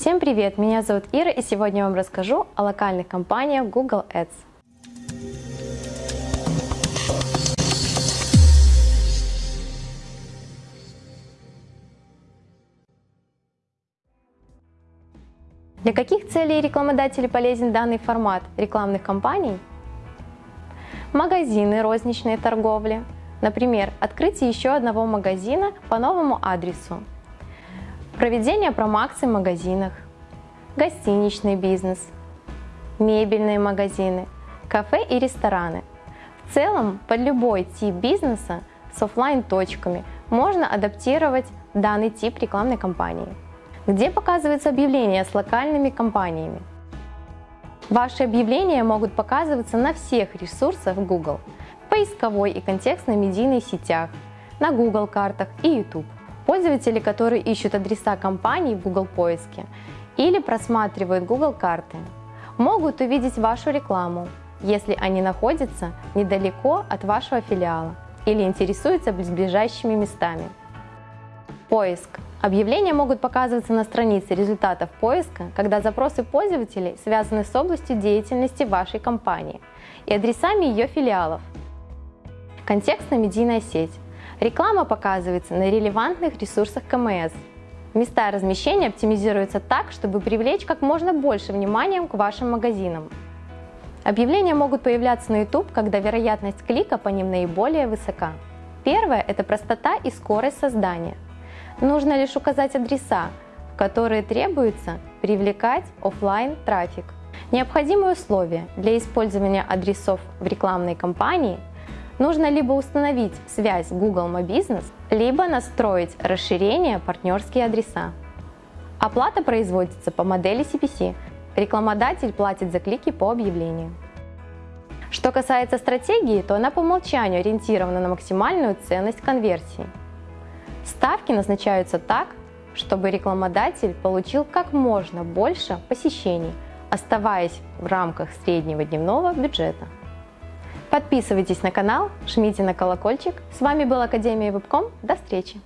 Всем привет! Меня зовут Ира и сегодня я вам расскажу о локальных компаниях Google Ads. Для каких целей рекламодателю полезен данный формат рекламных кампаний? Магазины розничной торговли, например, открытие еще одного магазина по новому адресу, проведение промоакций в магазинах, гостиничный бизнес, мебельные магазины, кафе и рестораны. В целом, под любой тип бизнеса с офлайн точками можно адаптировать данный тип рекламной кампании где показываются объявления с локальными компаниями. Ваши объявления могут показываться на всех ресурсах Google, в поисковой и контекстной медийной сетях, на Google картах и YouTube. Пользователи, которые ищут адреса компаний в Google поиске или просматривают Google карты, могут увидеть вашу рекламу, если они находятся недалеко от вашего филиала или интересуются близлежащими местами. Поиск Объявления могут показываться на странице результатов поиска, когда запросы пользователей связаны с областью деятельности вашей компании и адресами ее филиалов. Контекстно-медийная сеть. Реклама показывается на релевантных ресурсах КМС. Места размещения оптимизируются так, чтобы привлечь как можно больше внимания к вашим магазинам. Объявления могут появляться на YouTube, когда вероятность клика по ним наиболее высока. Первое – это простота и скорость создания – Нужно лишь указать адреса, в которые требуется привлекать офлайн трафик. Необходимые условия для использования адресов в рекламной кампании нужно либо установить связь Google My Business, либо настроить расширение партнерские адреса. Оплата производится по модели CPC. Рекламодатель платит за клики по объявлению. Что касается стратегии, то она по умолчанию ориентирована на максимальную ценность конверсии. Ставки назначаются так, чтобы рекламодатель получил как можно больше посещений, оставаясь в рамках среднего дневного бюджета. Подписывайтесь на канал, жмите на колокольчик. С вами была Академия Вебком. До встречи!